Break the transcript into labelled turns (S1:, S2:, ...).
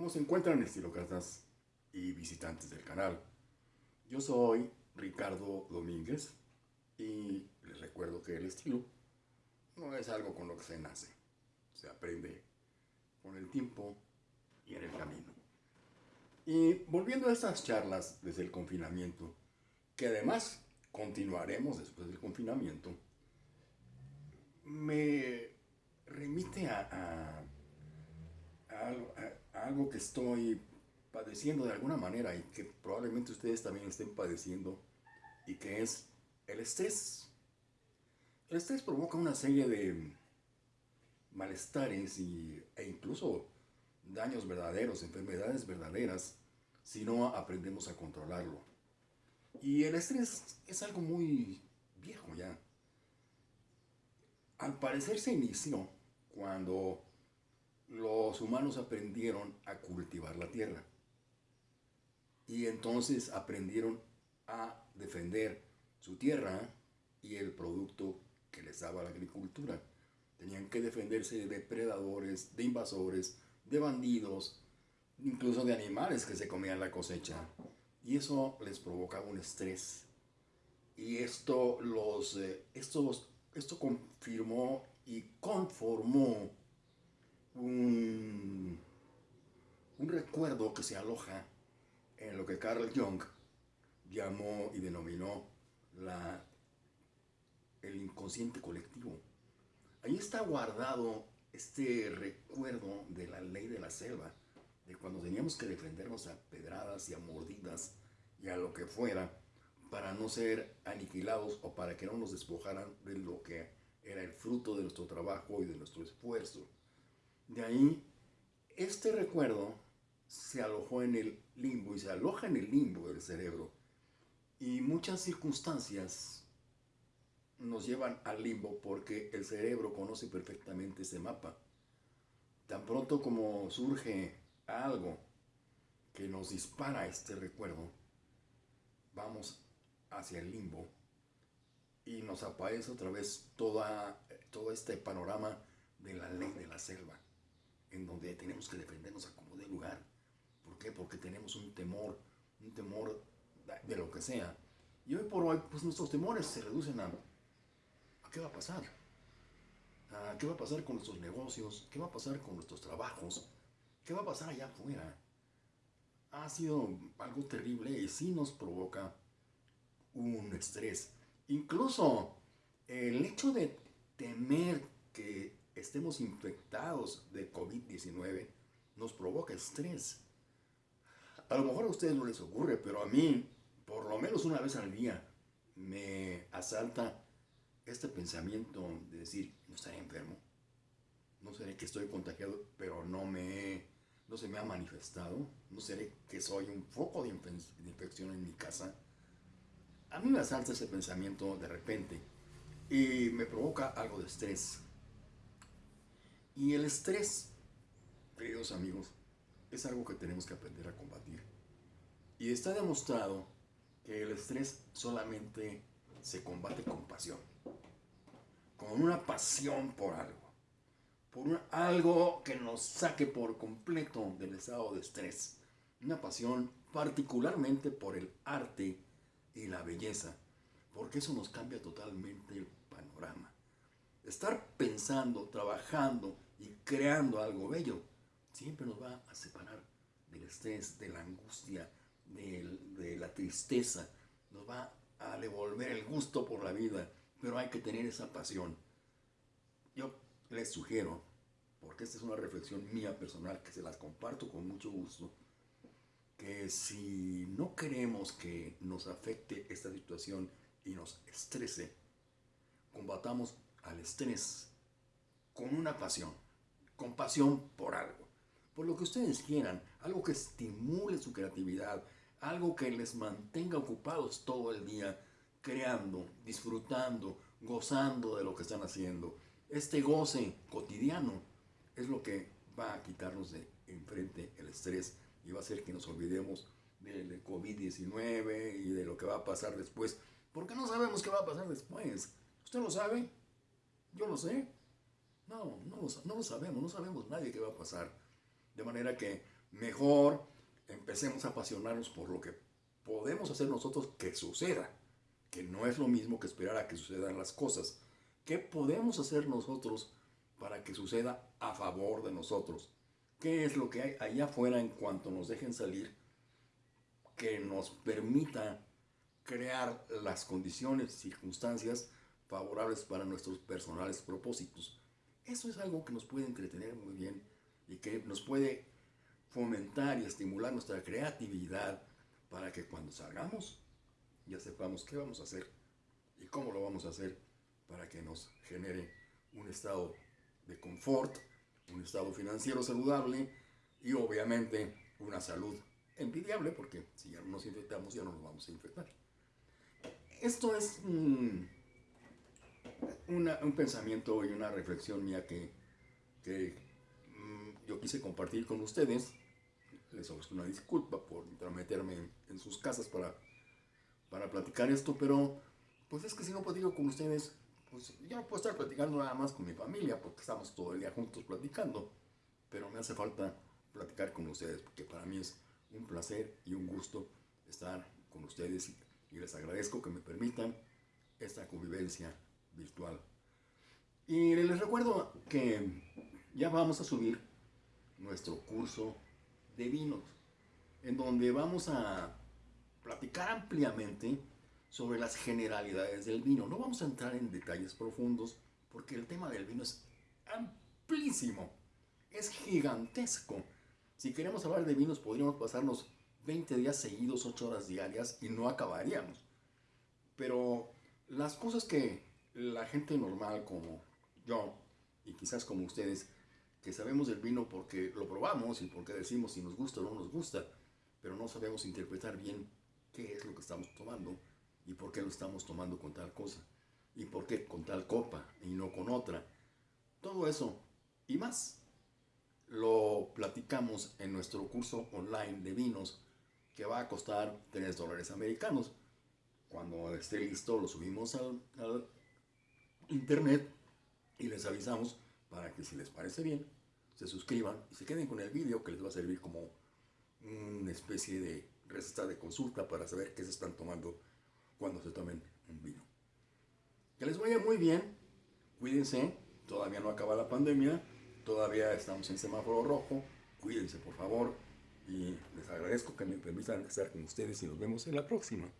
S1: ¿Cómo se encuentran estilócratas y visitantes del canal? Yo soy Ricardo Domínguez y les recuerdo que el estilo no es algo con lo que se nace, se aprende con el tiempo y en el camino. Y volviendo a estas charlas desde el confinamiento, que además continuaremos después del confinamiento, me remite a, algo que estoy padeciendo de alguna manera y que probablemente ustedes también estén padeciendo y que es el estrés. El estrés provoca una serie de malestares y, e incluso daños verdaderos, enfermedades verdaderas, si no aprendemos a controlarlo. Y el estrés es algo muy viejo ya. Al parecer se inició cuando los humanos aprendieron a cultivar la tierra. Y entonces aprendieron a defender su tierra y el producto que les daba la agricultura. Tenían que defenderse de depredadores, de invasores, de bandidos, incluso de animales que se comían la cosecha. Y eso les provocaba un estrés. Y esto, los, eh, esto confirmó y conformó un, un recuerdo que se aloja en lo que Carl Jung llamó y denominó la, el inconsciente colectivo. Ahí está guardado este recuerdo de la ley de la selva, de cuando teníamos que defendernos a pedradas y a mordidas y a lo que fuera para no ser aniquilados o para que no nos despojaran de lo que era el fruto de nuestro trabajo y de nuestro esfuerzo. De ahí, este recuerdo se alojó en el limbo y se aloja en el limbo del cerebro. Y muchas circunstancias nos llevan al limbo porque el cerebro conoce perfectamente ese mapa. Tan pronto como surge algo que nos dispara este recuerdo, vamos hacia el limbo y nos aparece otra vez toda, todo este panorama de la ley de la selva en donde tenemos que defendernos a como de lugar. ¿Por qué? Porque tenemos un temor, un temor de lo que sea. Y hoy por hoy, pues nuestros temores se reducen a, ¿a qué va a pasar? ¿A qué va a pasar con nuestros negocios? ¿Qué va a pasar con nuestros trabajos? ¿Qué va a pasar allá afuera? Ha sido algo terrible y sí nos provoca un estrés. Incluso el hecho de estemos infectados de COVID-19 nos provoca estrés. A lo mejor a ustedes no les ocurre, pero a mí, por lo menos una vez al día, me asalta este pensamiento de decir, no estaré enfermo, no seré que estoy contagiado, pero no, me, no se me ha manifestado, no seré que soy un foco de, infección en mi casa. A mí me asalta ese pensamiento de repente y me provoca algo de estrés. Y el estrés, queridos amigos, es algo que tenemos que aprender a combatir. Y está demostrado que el estrés solamente se combate con pasión. Con una pasión por algo. Por algo que nos saque por completo del estado de estrés. Una pasión particularmente por el arte y la belleza. Porque eso nos cambia totalmente el panorama. Estar pensando, trabajando creando algo bello, siempre nos va a separar del estrés, de la angustia, de, la tristeza, nos va a devolver el gusto por la vida, pero hay que tener esa pasión. Yo les sugiero, porque esta es una reflexión mía personal que se las comparto con mucho gusto, que si no queremos que nos afecte esta situación y nos estrese, combatamos al estrés con una pasión, con pasión por algo, por lo que ustedes quieran, algo que estimule su creatividad, algo que les mantenga ocupados todo el día, creando, disfrutando, gozando de lo que están haciendo. Este goce cotidiano es lo que va a quitarnos de enfrente el estrés y va a hacer que nos olvidemos del COVID-19 y de lo que va a pasar después, porque no sabemos qué va a pasar después. ¿Usted lo sabe? Yo lo sé. No, no lo, no lo sabemos, no sabemos nadie qué va a pasar. De manera que Mejor empecemos a apasionarnos por lo que podemos hacer nosotros que suceda, que no es lo mismo que esperar a que sucedan las cosas. ¿Qué podemos hacer nosotros para que suceda a favor de nosotros? ¿Qué es lo que hay allá afuera en cuanto nos dejen salir que nos permita crear las condiciones, circunstancias favorables para nuestros personales propósitos? Eso es algo que nos puede entretener muy bien y que nos puede fomentar y estimular nuestra creatividad para que cuando salgamos ya sepamos qué vamos a hacer y cómo lo vamos a hacer para que nos genere un estado de confort, un estado financiero saludable y obviamente una salud envidiable porque si ya no nos infectamos ya no nos vamos a infectar. Esto es un, un pensamiento y una reflexión mía que, que mm, yo quise compartir con ustedes. Les ofrezco una disculpa por intrometerme en, sus casas para, para platicar esto, pero pues es que si no platico con ustedes, pues yo no puedo estar platicando nada más con mi familia porque estamos todo el día juntos platicando, pero me hace falta platicar con ustedes porque para mí es un placer y un gusto estar con ustedes. Y les agradezco que me permitan esta convivencia virtual. Y les recuerdo que ya vamos a subir nuestro curso de vinos, en donde vamos a platicar ampliamente sobre las generalidades del vino. No vamos a entrar en detalles profundos porque el tema del vino es amplísimo, es gigantesco. Si queremos hablar de vinos podríamos pasarnos 20 días seguidos, 8 horas diarias y no acabaríamos. Pero las cosas que la gente normal como yo y quizás como ustedes que sabemos del vino porque lo probamos y porque decimos si nos gusta o no nos gusta, pero no sabemos interpretar bien qué es lo que estamos tomando y por qué lo estamos tomando con tal cosa y por qué con tal copa y no con otra. Todo eso y más lo platicamos en nuestro curso online de vinos que va a costar 3 dólares americanos. Cuando esté listo lo subimos al, al internet y les avisamos para que si les parece bien, se suscriban y se queden con el vídeo que les va a servir como una especie de receta de consulta para saber qué se están tomando cuando se tomen un vino. Que les vaya muy bien, cuídense, todavía no acaba la pandemia, todavía estamos en semáforo rojo, cuídense por favor y les agradezco que me permitan estar con ustedes y nos vemos en la próxima.